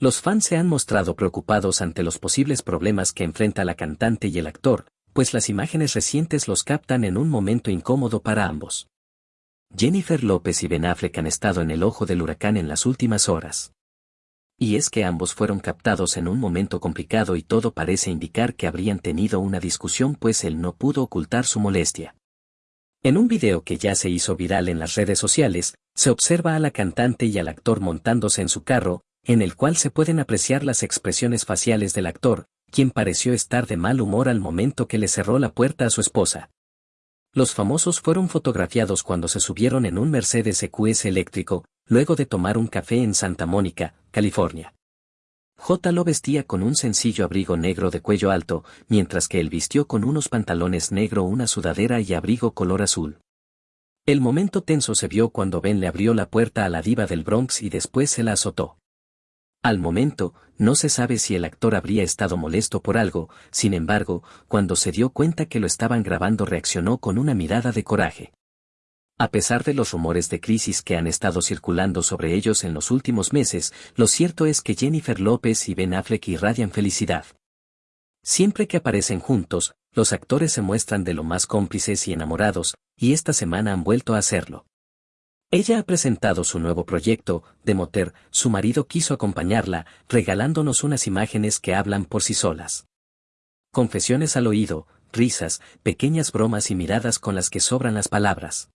Los fans se han mostrado preocupados ante los posibles problemas que enfrenta la cantante y el actor, pues las imágenes recientes los captan en un momento incómodo para ambos. Jennifer López y Ben Affleck han estado en el ojo del huracán en las últimas horas. Y es que ambos fueron captados en un momento complicado y todo parece indicar que habrían tenido una discusión pues él no pudo ocultar su molestia. En un video que ya se hizo viral en las redes sociales, se observa a la cantante y al actor montándose en su carro, en el cual se pueden apreciar las expresiones faciales del actor, quien pareció estar de mal humor al momento que le cerró la puerta a su esposa. Los famosos fueron fotografiados cuando se subieron en un Mercedes EQS eléctrico, luego de tomar un café en Santa Mónica, California. J lo vestía con un sencillo abrigo negro de cuello alto, mientras que él vistió con unos pantalones negro una sudadera y abrigo color azul. El momento tenso se vio cuando Ben le abrió la puerta a la diva del Bronx y después se la azotó. Al momento, no se sabe si el actor habría estado molesto por algo, sin embargo, cuando se dio cuenta que lo estaban grabando reaccionó con una mirada de coraje. A pesar de los rumores de crisis que han estado circulando sobre ellos en los últimos meses, lo cierto es que Jennifer López y Ben Affleck irradian felicidad. Siempre que aparecen juntos, los actores se muestran de lo más cómplices y enamorados, y esta semana han vuelto a hacerlo. Ella ha presentado su nuevo proyecto, de Moter, su marido quiso acompañarla, regalándonos unas imágenes que hablan por sí solas. Confesiones al oído, risas, pequeñas bromas y miradas con las que sobran las palabras.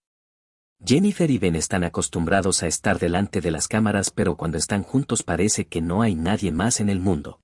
Jennifer y Ben están acostumbrados a estar delante de las cámaras pero cuando están juntos parece que no hay nadie más en el mundo.